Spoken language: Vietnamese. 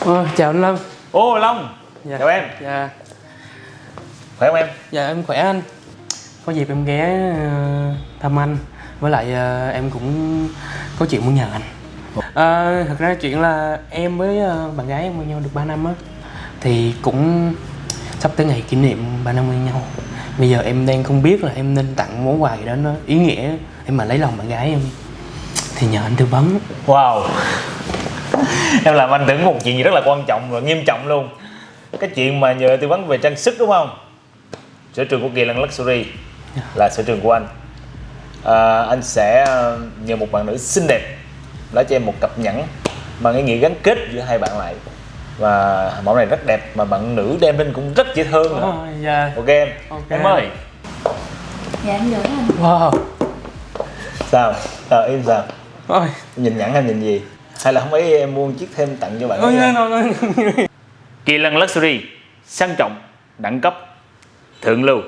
Ờ, chào anh Lâm. Ô Long. Dạ. Chào em. Dạ, Khỏe không em? dạ em khỏe anh. Có dịp em ghé ờ, thăm anh. Với lại ờ, em cũng có chuyện muốn nhờ anh. Ờ, Thật ra chuyện là em với bạn gái em quen nhau được 3 năm á. Thì cũng sắp tới ngày kỷ niệm 3 năm quen nhau. Bây giờ em đang không biết là em nên tặng món quà gì đó nó ý nghĩa Em mà lấy lòng bạn gái em. Thì nhờ anh tư vấn. Wow Em làm anh tưởng một chuyện gì rất là quan trọng và nghiêm trọng luôn. Cái chuyện mà nhờ tư vấn về trang sức đúng không? Sở trường của Kỳ Lân Luxury là sở trường của anh. À, Anh sẽ ờ, nhờ một bạn nữ xinh đẹp Lấy cho em một cặp nhẫn Bằng cái nghĩa gắn kết giữa hai bạn lại. Và mẫu này rất đẹp mà bạn nữ đem lên cũng rất dễ thương nữa Ờ, Dạ. Ok em. Ok. Em ơi. Dạ em gửi anh. Wow. Sao? Sao? Em sao? Ôi, nhìn nhẫn hay nhìn gì? Hay là không ấy em mua chiếc thêm tặng cho bạn no. Kỳ lân Luxury sang trọng, đẳng cấp, thượng lưu